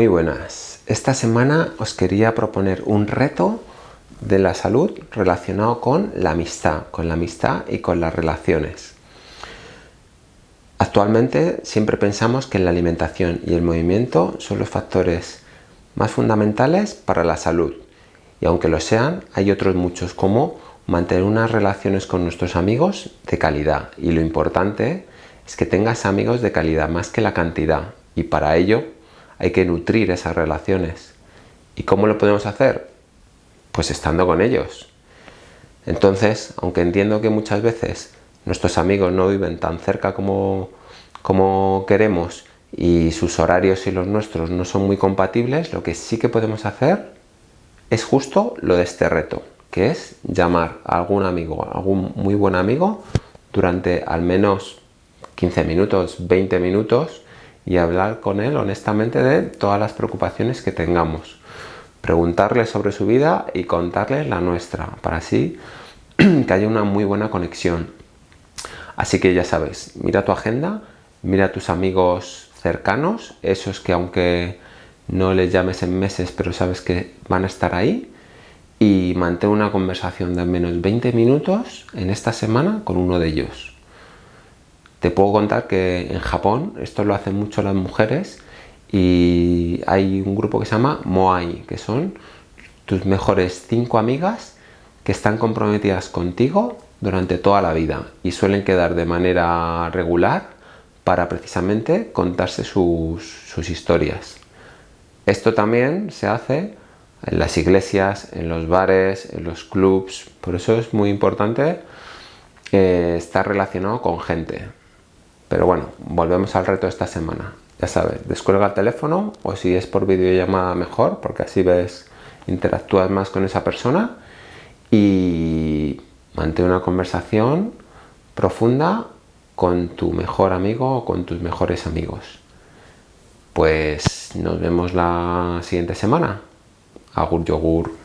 Muy buenas. Esta semana os quería proponer un reto de la salud relacionado con la amistad, con la amistad y con las relaciones. Actualmente siempre pensamos que la alimentación y el movimiento son los factores más fundamentales para la salud. Y aunque lo sean, hay otros muchos como mantener unas relaciones con nuestros amigos de calidad. Y lo importante es que tengas amigos de calidad más que la cantidad. Y para ello hay que nutrir esas relaciones. ¿Y cómo lo podemos hacer? Pues estando con ellos. Entonces, aunque entiendo que muchas veces nuestros amigos no viven tan cerca como, como queremos y sus horarios y los nuestros no son muy compatibles, lo que sí que podemos hacer es justo lo de este reto, que es llamar a algún amigo, algún muy buen amigo, durante al menos 15 minutos, 20 minutos, y hablar con él honestamente de todas las preocupaciones que tengamos. Preguntarle sobre su vida y contarle la nuestra, para así que haya una muy buena conexión. Así que ya sabes, mira tu agenda, mira a tus amigos cercanos, esos que aunque no les llames en meses, pero sabes que van a estar ahí, y mantén una conversación de al menos 20 minutos en esta semana con uno de ellos. Te puedo contar que en Japón esto lo hacen mucho las mujeres y hay un grupo que se llama Moai, que son tus mejores cinco amigas que están comprometidas contigo durante toda la vida y suelen quedar de manera regular para precisamente contarse sus, historias. Esto también se hace en las iglesias, en los bares, en los clubs, por eso es muy importante eh, estar relacionado con gente. Pero bueno, volvemos al reto esta semana. Ya sabes, descuelga el teléfono o si es por videollamada mejor, porque así ves, interactúas más con esa persona y mantén una conversación profunda con tu mejor amigo o con tus mejores amigos. Pues nos vemos la siguiente semana. Agur yogur.